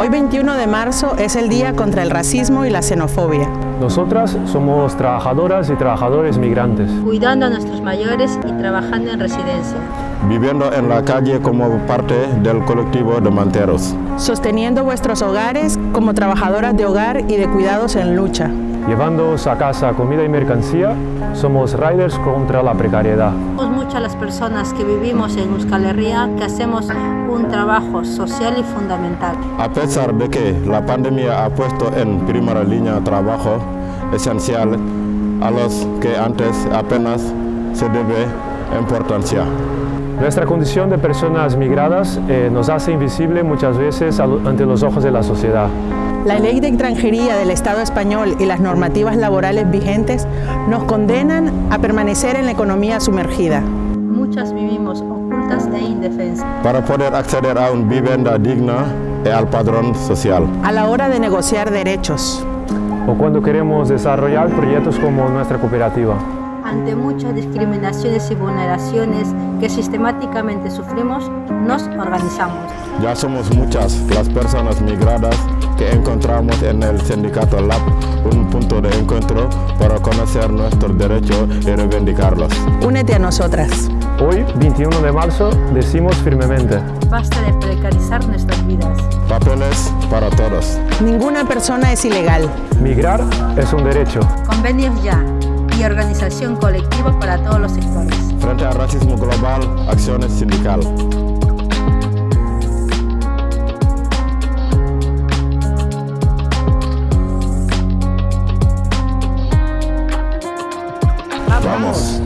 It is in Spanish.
Hoy 21 de marzo es el Día contra el Racismo y la Xenofobia. Nosotras somos trabajadoras y trabajadores migrantes. Cuidando a nuestros mayores y trabajando en residencia. Viviendo en la calle como parte del colectivo de manteros. Sosteniendo vuestros hogares como trabajadoras de hogar y de cuidados en lucha. Llevándoos a casa comida y mercancía, somos riders contra la precariedad. Muchas las personas que vivimos en Euskal Herria que hacemos un trabajo social y fundamental. A pesar de que la pandemia ha puesto en primera línea trabajo esencial a los que antes apenas se debe importancia. Nuestra condición de personas migradas eh, nos hace invisible muchas veces ante los ojos de la sociedad. La ley de extranjería del Estado español y las normativas laborales vigentes nos condenan a permanecer en la economía sumergida. Muchas vivimos ocultas e indefensas. Para poder acceder a una vivienda digna y al padrón social. A la hora de negociar derechos. O cuando queremos desarrollar proyectos como nuestra cooperativa ante muchas discriminaciones y vulneraciones que sistemáticamente sufrimos, nos organizamos. Ya somos muchas las personas migradas que encontramos en el sindicato LAB un punto de encuentro para conocer nuestros derechos y reivindicarlos. Únete a nosotras. Hoy, 21 de marzo, decimos firmemente. Basta de precarizar nuestras vidas. Papeles para todos. Ninguna persona es ilegal. Migrar es un derecho. Convenios ya y organización colectiva para todos los sectores. Frente al racismo global, acciones sindicales. Vamos.